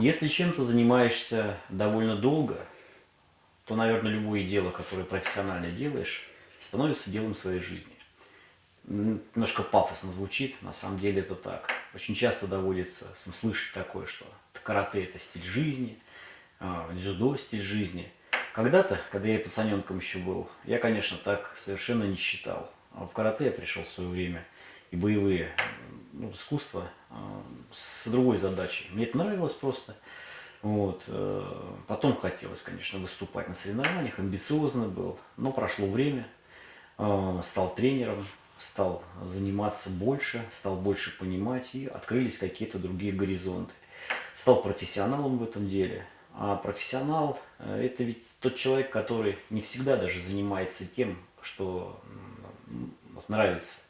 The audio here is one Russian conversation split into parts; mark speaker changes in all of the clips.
Speaker 1: Если чем-то занимаешься довольно долго, то, наверное, любое дело, которое профессионально делаешь, становится делом своей жизни. Немножко пафосно звучит, на самом деле это так. Очень часто доводится слышать такое, что карате – это стиль жизни, а, дзюдо – стиль жизни. Когда-то, когда я пацаненком еще был, я, конечно, так совершенно не считал. А в карате я пришел в свое время, и боевые ну, искусства а, с другой задачей. Мне это нравилось просто. Вот. Э, потом хотелось, конечно, выступать на соревнованиях, амбициозно был, но прошло время, а, стал тренером, стал заниматься больше, стал больше понимать, и открылись какие-то другие горизонты. Стал профессионалом в этом деле. А профессионал э, – это ведь тот человек, который не всегда даже занимается тем, что нравится,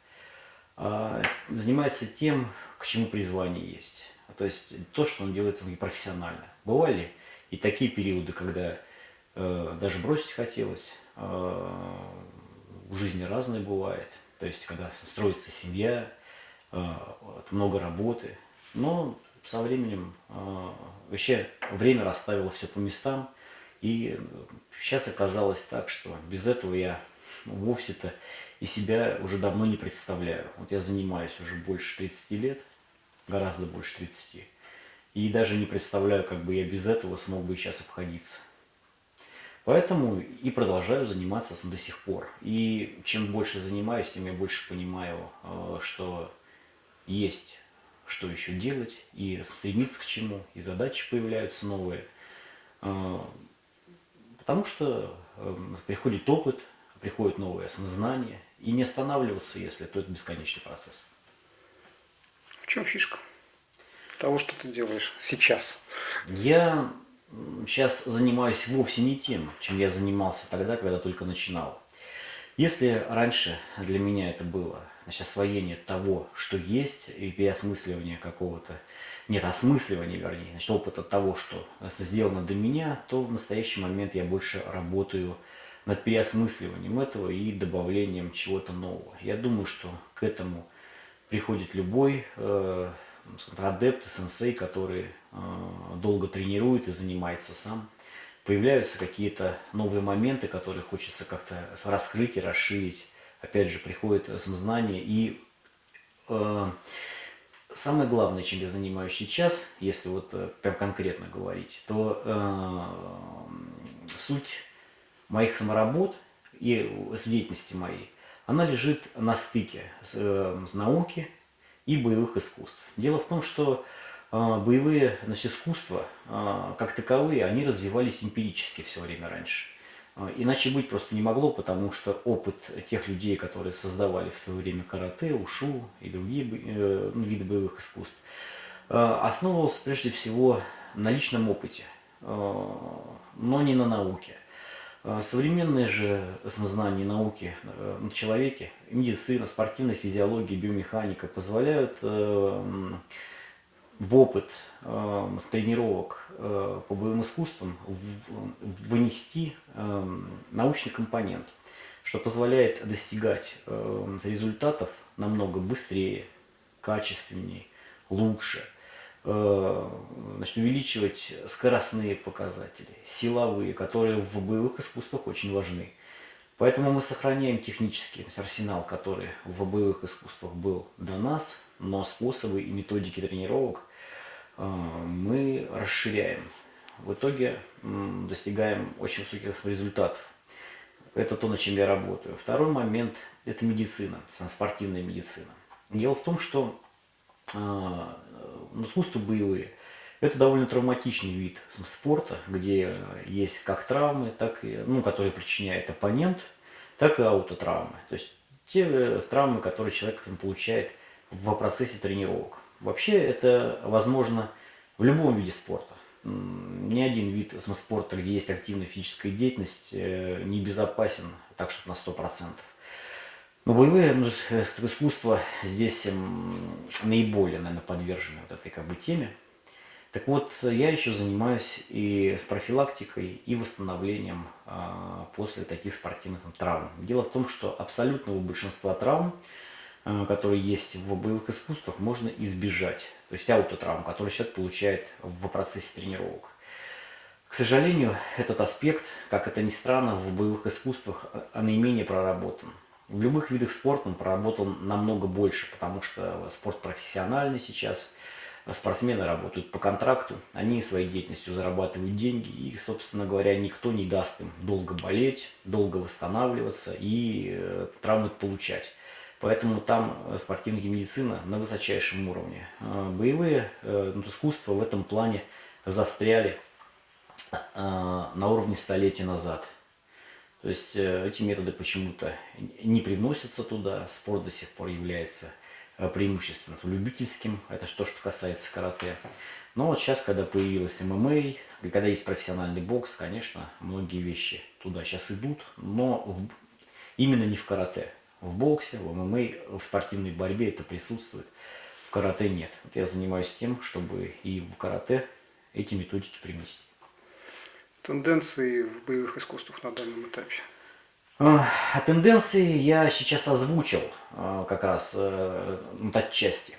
Speaker 1: занимается тем, к чему призвание есть. То есть то, что он делает профессионально. Бывали и такие периоды, когда э, даже бросить хотелось. Э, в жизни разное бывает. То есть когда строится семья, э, много работы. Но со временем э, вообще время расставило все по местам. И сейчас оказалось так, что без этого я вовсе-то и себя уже давно не представляю. Вот я занимаюсь уже больше 30 лет, гораздо больше 30. И даже не представляю, как бы я без этого смог бы сейчас обходиться. Поэтому и продолжаю заниматься до сих пор. И чем больше занимаюсь, тем я больше понимаю, э, что есть что еще делать, и стремиться к чему, и задачи появляются новые. Э, потому что э, приходит опыт, приходит новое знание, и не останавливаться, если то это бесконечный процесс.
Speaker 2: В чем фишка того, что ты делаешь сейчас?
Speaker 1: Я сейчас занимаюсь вовсе не тем, чем я занимался тогда, когда только начинал. Если раньше для меня это было значит, освоение того, что есть, и переосмысливание какого-то, нет, осмысливание, вернее, значит, опыта того, что сделано до меня, то в настоящий момент я больше работаю над переосмысливанием этого и добавлением чего-то нового. Я думаю, что к этому приходит любой э, адепт, сенсей, который э, долго тренирует и занимается сам. Появляются какие-то новые моменты, которые хочется как-то раскрыть и расширить. Опять же, приходит самознание и э, самое главное, чем я занимаюсь сейчас, если вот э, прям конкретно говорить, то э, суть моих саморабот и с деятельности моей, она лежит на стыке с, э, с науки и боевых искусств. Дело в том, что э, боевые значит, искусства, э, как таковые, они развивались эмпирически все время раньше. Э, иначе быть просто не могло, потому что опыт тех людей, которые создавали в свое время карате, ушу и другие э, ну, виды боевых искусств, э, основывался прежде всего на личном опыте, э, но не на науке. А, современные же знания науки э, на человеке, медицина, спортивная физиология, биомеханика позволяют э, в опыт э, с тренировок по боевым искусствам вынести научный компонент, что позволяет достигать результатов намного быстрее, качественнее, лучше – Э, значит, увеличивать скоростные показатели, силовые, которые в боевых искусствах очень важны. Поэтому мы сохраняем технический арсенал, который в боевых искусствах был до нас, но способы и методики тренировок э, мы расширяем. В итоге достигаем очень высоких результатов. Это то, над чем я работаю. Второй момент – это медицина, спортивная медицина. Дело в том, что э, искусства боевые, это довольно травматичный вид спорта, где есть как травмы, так и, ну, которые причиняет оппонент, так и аутотравмы. То есть те э, травмы, которые человек получает в процессе тренировок. Вообще это возможно в любом виде спорта. Ни один вид спорта, где есть активная физическая деятельность, э, не безопасен так, что на 100%. Но боевые ну, искусства здесь наиболее, наверное, подвержены вот этой как бы теме. Так вот, я еще занимаюсь и с профилактикой, и восстановлением а, после таких спортивных там, травм. Дело в том, что абсолютного большинства травм э, которые есть в боевых искусствах, можно избежать. То есть аутотравм, который человек получает в процессе тренировок. К сожалению, этот аспект, как это ни странно, в боевых искусствах а наименее проработан. В любых видах спорта он проработан намного больше, потому что спорт профессиональный сейчас, спортсмены работают по контракту, они своей деятельностью зарабатывают деньги, и, собственно говоря, никто не даст им долго болеть, долго восстанавливаться и э, травмы получать. Поэтому там спортивная медицина на высочайшем уровне. Э, боевые э, ну, искусства в этом плане застряли на уровне столетия назад. То есть э, эти методы почему-то не приносятся туда, спорт до сих пор является э, преимущественно любительским, это что, что касается карате. Но вот сейчас, когда появилась ММА, когда есть профессиональный бокс, конечно, многие вещи туда сейчас идут, но в, именно не в карате. В боксе, в ММА, в спортивной борьбе это присутствует, в карате нет. Вот я занимаюсь тем, чтобы и в карате эти методики принести
Speaker 2: тенденции в боевых искусствах на данном этапе?
Speaker 1: А тенденции я сейчас озвучил а, как раз э, ну, отчасти.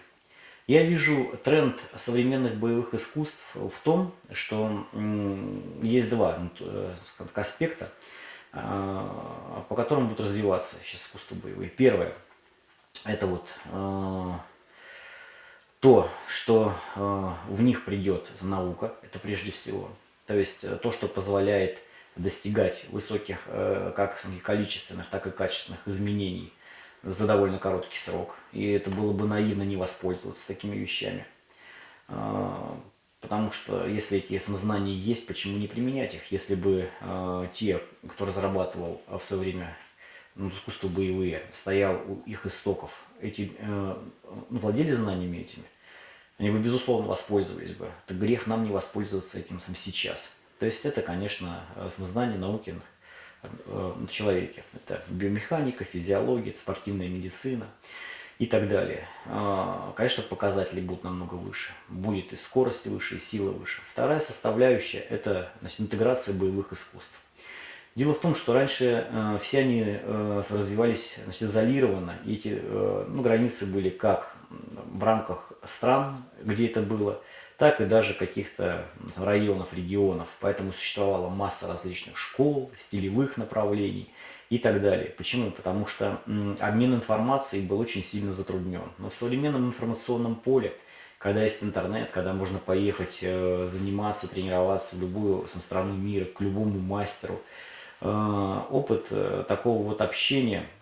Speaker 1: Я вижу тренд современных боевых искусств в том, что есть два ну, э, аспекта, а, по которым будут развиваться сейчас искусства боевые. Первое – это вот то, что в них придет наука, это прежде всего – то есть э, то, что позволяет достигать высоких э, как количественных, так и качественных изменений за довольно короткий срок. И это было бы наивно не воспользоваться такими вещами. А, потому что если эти знания есть, почему не применять их? Если бы э, те, кто разрабатывал в свое время ну, искусство боевые, стоял у их истоков, эти, ну, владели знаниями этими, они бы, безусловно, воспользовались бы. Это грех нам не воспользоваться этим сам сейчас. То есть это, конечно, знание науки э, на человеке. Это биомеханика, физиология, спортивная медицина и так далее. А, конечно, показатели будут намного выше. Будет и скорость выше, и сила выше. Вторая составляющая – это значит, интеграция боевых искусств. Дело в том, что раньше э, все они э, развивались значит, изолированно, и эти э, ну, границы были как в рамках стран, где это было, так и даже каких-то районов, регионов. Поэтому существовала масса различных школ, стилевых направлений и так далее. Почему? Потому что обмен информацией был очень сильно затруднен. Но в современном информационном поле, когда есть интернет, когда можно поехать э, заниматься, тренироваться в любую страну мира, к любому мастеру, э, опыт э, такого вот общения –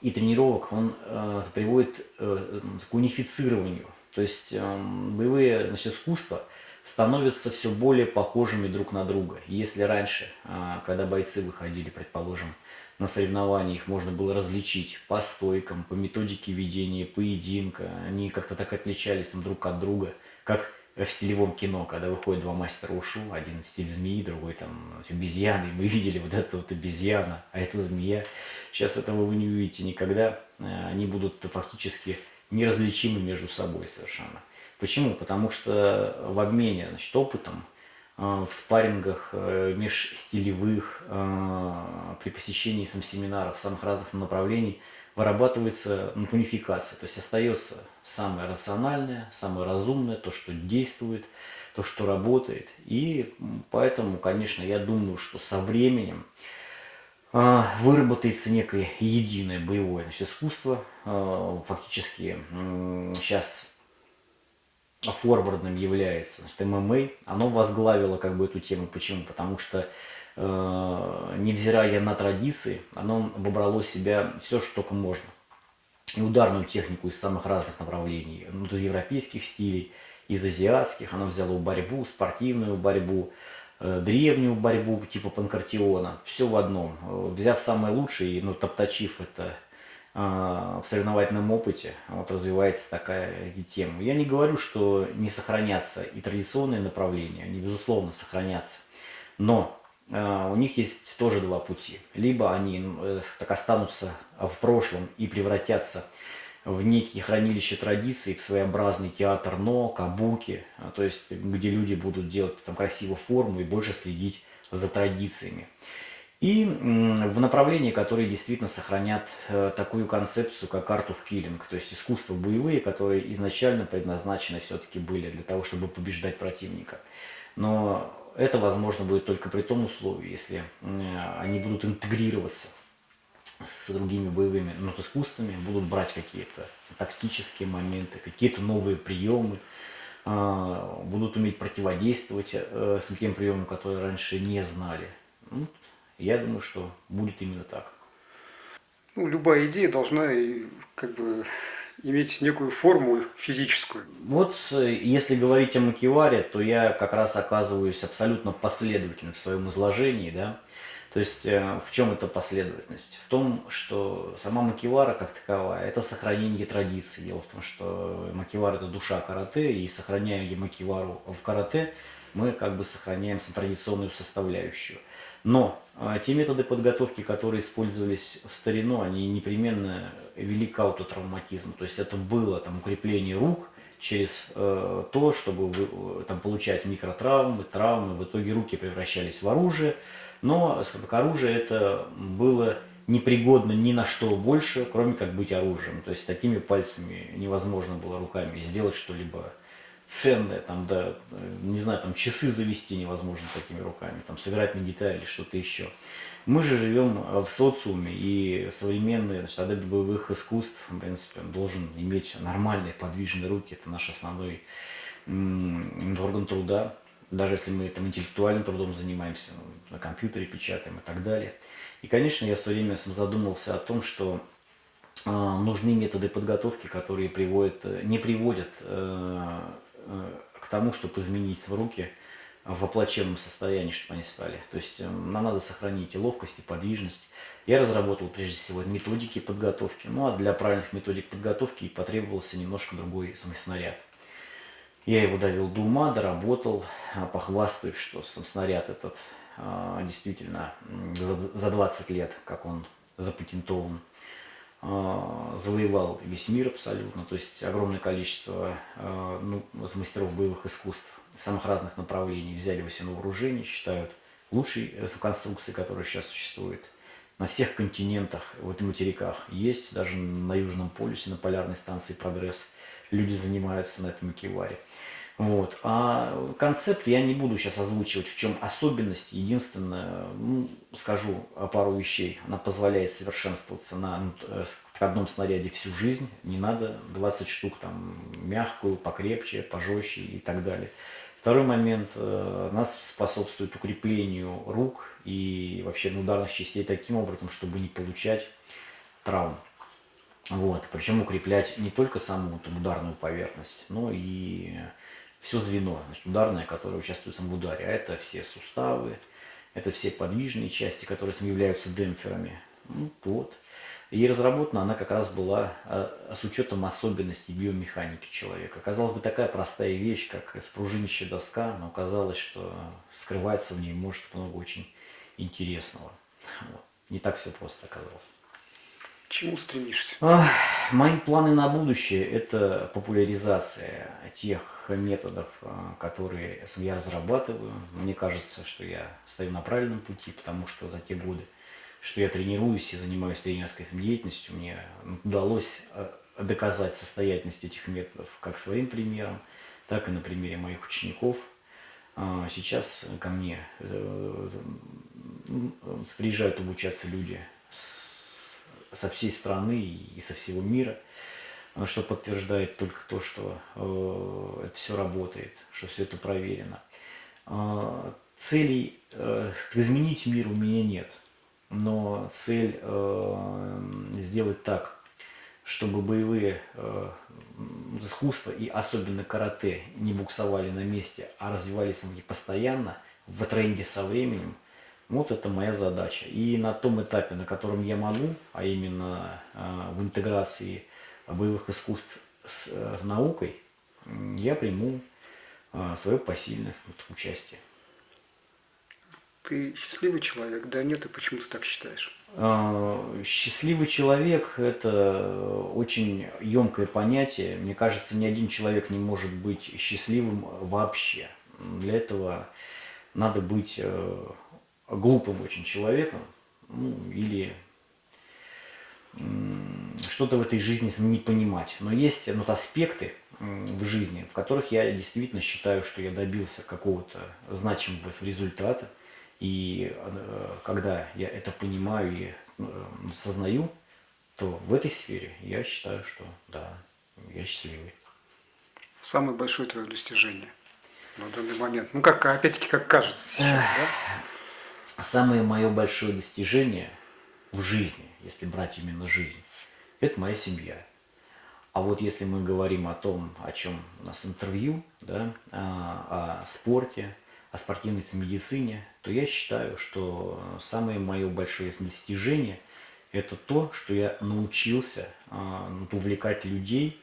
Speaker 1: и тренировок, он э, приводит э, к унифицированию. То есть э, боевые значит, искусства становятся все более похожими друг на друга. Если раньше, э, когда бойцы выходили, предположим, на соревнования, их можно было различить по стойкам, по методике ведения поединка, они как-то так отличались там, друг от друга, как в стилевом кино, когда выходят два мастера ушу, один стиль змеи, другой там обезьяны, мы видели вот эту вот обезьяна, а это змея. Сейчас этого вы не увидите никогда, э, они будут фактически неразличимы между собой совершенно. Почему? Потому что в обмене значит, опытом, э, в спаррингах э, межстилевых, при посещении сам семинаров самых разных направлений – вырабатывается унификация, то есть остается самое рациональное, самое разумное, то, что действует, то, что работает. И поэтому, конечно, я думаю, что со временем э, выработается некое единое боевое значит, искусство. Э, фактически сейчас форвардным является значит, ММА. Оно возглавило как бы эту тему. Почему? Потому что невзирая на традиции, оно выбрало себя все, что только можно. И ударную технику из самых разных направлений, ну, из европейских стилей, из азиатских, оно взяло борьбу, спортивную борьбу, э, древнюю борьбу типа панкратиона, все в одном. Э, взяв самое лучшее, ну, топтачив это в соревновательном опыте, вот развивается такая тема. Я не говорю, что не сохранятся и традиционные направления, они, безусловно, сохранятся. Но у них есть тоже два пути. Либо они э, так останутся в прошлом и превратятся в некие хранилища традиций, в своеобразный театр но, кабуки, а, то есть где люди будут делать там красивую форму и больше следить за традициями. и в направлении, которые действительно сохранят э, такую концепцию, как art of killing, то есть искусства боевые, которые изначально предназначены все-таки были для того, чтобы побеждать противника. Но это возможно будет только при том условии, если они будут интегрироваться с другими боевыми ну, искусствами, будут брать какие-то тактические моменты, какие-то новые приемы, а, будут уметь противодействовать э, с тем приемам, которые раньше не знали. Ну, я думаю, что будет именно так.
Speaker 2: Ну, любая идея должна как бы иметь некую форму физическую.
Speaker 1: Вот э, если говорить о макеваре, то я как раз оказываюсь абсолютно последовательным в своем изложении, да. То есть э, в чем эта последовательность? В том, что сама макевара как таковая, это сохранение традиции. Дело в том, что макевара это душа карате, и сохраняя макевару в карате, мы как бы сохраняем традиционную составляющую. Но а, те методы подготовки, которые использовались в старину, они непременно вели к аутотравматизму. То есть это было там, укрепление рук через э, то, чтобы вы, там, получать микротравмы, травмы. В итоге руки превращались в оружие. Но как оружие это было непригодно ни на что больше, кроме как быть оружием. То есть такими пальцами невозможно было руками сделать что-либо ценное, там, да, не знаю, там часы завести невозможно такими руками, там сыграть на гитаре или что-то еще. Мы же живем в социуме, и современный значит, адепт боевых искусств, в принципе, должен иметь нормальные подвижные руки, это наш основной орган труда, даже если мы там интеллектуальным трудом занимаемся, ну, на компьютере печатаем и так далее. И, конечно, я в свое время задумался о том, что э, нужны методы подготовки, которые приводят, не приводят э, Э, к тому, чтобы изменить руки в оплаченном состоянии, чтобы они стали. То есть э, нам надо сохранить и ловкость, и подвижность. Я разработал прежде всего методики подготовки. Ну а для правильных методик подготовки потребовался немножко другой самый снаряд. Я его довел до ума, доработал, а похвастаюсь, что сам снаряд этот а, действительно за 20 лет, как он запатентован, завоевал весь мир абсолютно, то есть огромное количество а, ну, мастеров боевых искусств самых разных направлений взяли его себе на вооружение, считают лучшей э, конструкции, которая сейчас существует. На всех континентах, вот и материках есть, даже на Южном полюсе, на полярной станции «Прогресс» люди занимаются на этом макеваре. Вот. А концепт я не буду сейчас озвучивать, в чем особенность. Единственное, ну, скажу пару вещей. Она позволяет совершенствоваться на ну, э, одном снаряде всю жизнь. Не надо 20 штук, там, мягкую, покрепче, пожестче и так далее. Второй момент, э, нас способствует укреплению рук и вообще ударных частей таким образом, чтобы не получать травм. Вот. Причем укреплять не только саму там, ударную поверхность, но и все звено, ударное, которое участвует в ударе, а это все суставы, это все подвижные части, которые являются демпферами. Ну, вот. И разработана она как раз была а, с учетом особенностей биомеханики человека. Казалось бы, такая простая вещь, как спружинящая доска, но оказалось, что скрывается в ней может много очень интересного. Вот. Не так все просто оказалось
Speaker 2: чему стремишься?
Speaker 1: Мои планы на будущее – это популяризация тех методов, а, которые я разрабатываю. Мне кажется, что я стою на правильном пути, потому что за те годы, что я тренируюсь и занимаюсь тренерской деятельностью, мне удалось а, доказать состоятельность этих методов как своим примером, так и на примере моих учеников. А, сейчас ко мне э, приезжают обучаться люди с со всей страны и со всего мира, э, что подтверждает только то, что э, это все работает, что все это проверено. Э, целей изменить мир у меня нет, но цель сделать так, чтобы боевые искусства и особенно карате не буксовали на месте, а развивались они постоянно в тренде со временем, вот это моя задача. И на том этапе, на котором я могу, а именно э, в интеграции боевых искусств с э, наукой, я приму э, свое посильное участие.
Speaker 2: Ты счастливый человек? Да нет, и почему ты так считаешь?
Speaker 1: Счастливый человек – это очень емкое понятие. Мне кажется, ни один человек не может быть счастливым вообще. Для этого надо быть глупым очень человеком, ну, или что-то в этой жизни не понимать. Но есть вот аспекты в жизни, в которых я действительно считаю, что я добился какого-то значимого результата. И э, когда я это понимаю и э, сознаю, то в этой сфере я считаю, что да, я счастливый.
Speaker 2: Самое большое твое достижение на данный момент? Ну, как, опять-таки, как кажется сейчас, да?
Speaker 1: Самое мое большое достижение в жизни, если брать именно жизнь, это моя семья. А вот если мы говорим о том, о чем у нас интервью, да, о, о спорте, о спортивной медицине, то я считаю, что самое мое большое достижение – это то, что я научился а, увлекать людей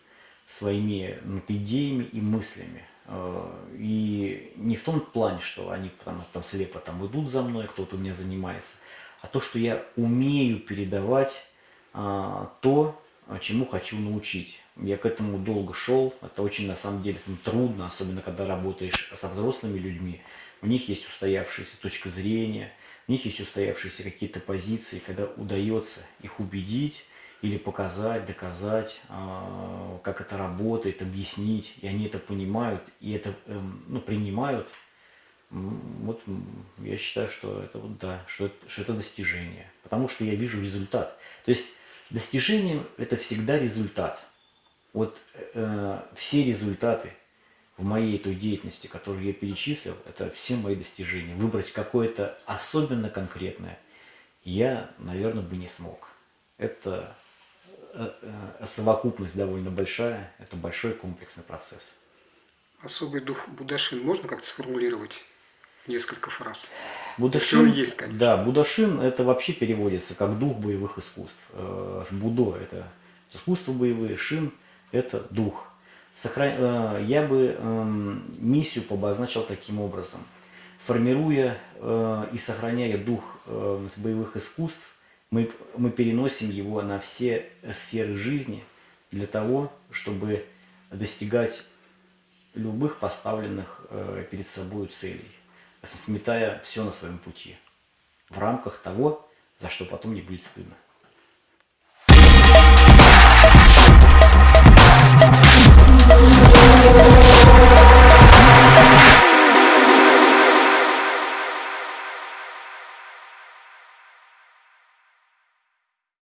Speaker 1: своими идеями и мыслями. А, и не в том плане, что они там, там слепо там идут за мной, кто-то у меня занимается, а то, что я умею передавать а, то, чему хочу научить. Я к этому долго шел, это очень на самом деле трудно, особенно когда работаешь со взрослыми людьми. У них есть устоявшаяся точка зрения, у них есть устоявшиеся какие-то позиции, когда удается их убедить или показать, доказать, а, как это работает, объяснить, и они это понимают, и это эм, ну, принимают, вот я считаю, что это вот да, что что это достижение, потому что я вижу результат. То есть достижение это всегда результат. Вот э, все результаты в моей той деятельности, которую я перечислил, это все мои достижения. Выбрать какое-то особенно конкретное я, наверное, бы не смог. Это совокупность довольно большая, это большой комплексный процесс.
Speaker 2: Особый дух Будашин можно как-то сформулировать? несколько фраз.
Speaker 1: Будашин, есть, конечно. Да, Будашин это вообще переводится как дух боевых искусств. Э, Будо это искусство боевые, Шин это дух. Сохран... Я бы эм, миссию обозначил таким образом. Формируя и сохраняя дух боевых искусств, мы, мы переносим его на все сферы жизни для того, чтобы достигать любых поставленных э, перед собой целей, сметая все на своем пути, в рамках того, за что потом не будет стыдно.